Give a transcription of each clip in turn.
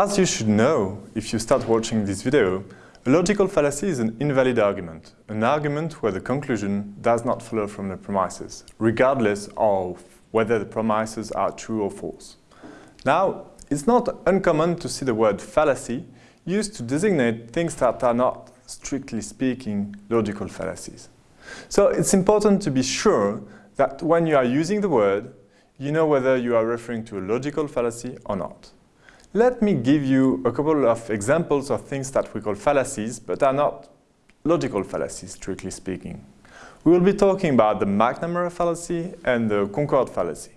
As you should know if you start watching this video, a logical fallacy is an invalid argument, an argument where the conclusion does not follow from the premises, regardless of whether the premises are true or false. Now, it's not uncommon to see the word fallacy used to designate things that are not, strictly speaking, logical fallacies. So it's important to be sure that when you are using the word, you know whether you are referring to a logical fallacy or not. Let me give you a couple of examples of things that we call fallacies, but are not logical fallacies, strictly speaking. We will be talking about the McNamara fallacy and the Concorde fallacy.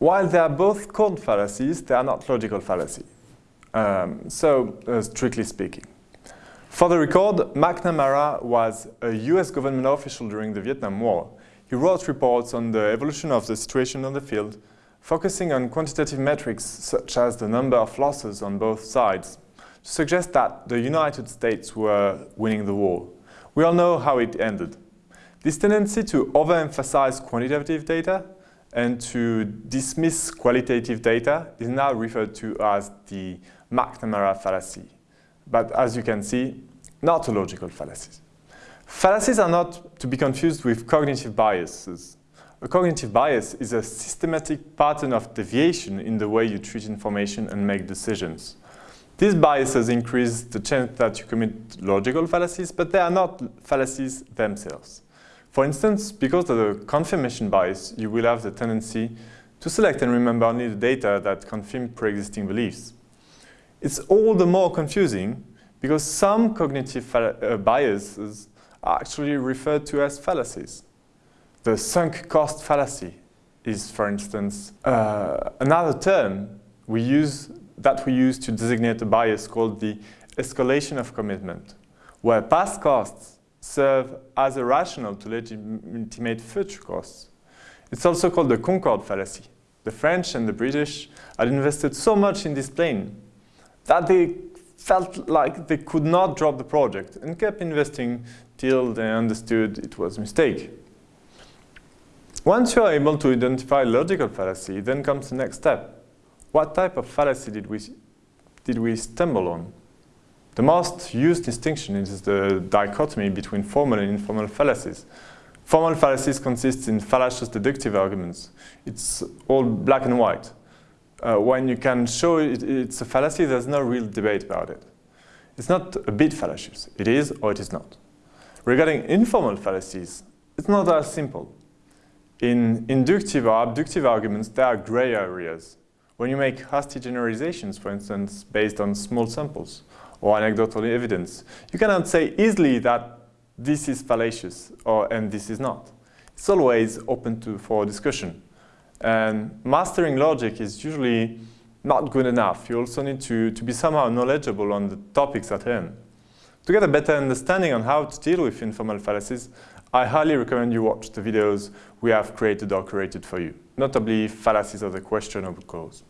While they are both called fallacies, they are not logical fallacies. Um, so, uh, strictly speaking. For the record, McNamara was a US government official during the Vietnam War. He wrote reports on the evolution of the situation on the field, focusing on quantitative metrics such as the number of losses on both sides, to suggest that the United States were winning the war. We all know how it ended. This tendency to overemphasize quantitative data and to dismiss qualitative data is now referred to as the McNamara fallacy. But as you can see, not a logical fallacy. Fallacies are not to be confused with cognitive biases. A cognitive bias is a systematic pattern of deviation in the way you treat information and make decisions. These biases increase the chance that you commit logical fallacies, but they are not fallacies themselves. For instance, because of the confirmation bias, you will have the tendency to select and remember only the data that confirm pre-existing beliefs. It's all the more confusing because some cognitive uh, biases are actually referred to as fallacies. The sunk cost fallacy is, for instance, uh, another term we use that we use to designate a bias called the escalation of commitment, where past costs serve as a rationale to legitimate future costs. It's also called the Concorde fallacy. The French and the British had invested so much in this plane that they felt like they could not drop the project and kept investing till they understood it was a mistake. Once you are able to identify logical fallacy, then comes the next step. What type of fallacy did we, did we stumble on? The most used distinction is the dichotomy between formal and informal fallacies. Formal fallacies consist in fallacious deductive arguments. It's all black and white. Uh, when you can show it, it's a fallacy, there's no real debate about it. It's not a bit fallacious. It is or it is not. Regarding informal fallacies, it's not as simple. In inductive or abductive arguments, there are gray areas. When you make hasty generalizations, for instance, based on small samples, or anecdotal evidence. You cannot say easily that this is fallacious or, and this is not. It's always open to, for discussion. And mastering logic is usually not good enough. You also need to, to be somehow knowledgeable on the topics at hand. To get a better understanding on how to deal with informal fallacies, I highly recommend you watch the videos we have created or created for you, notably fallacies of the question questionable cause.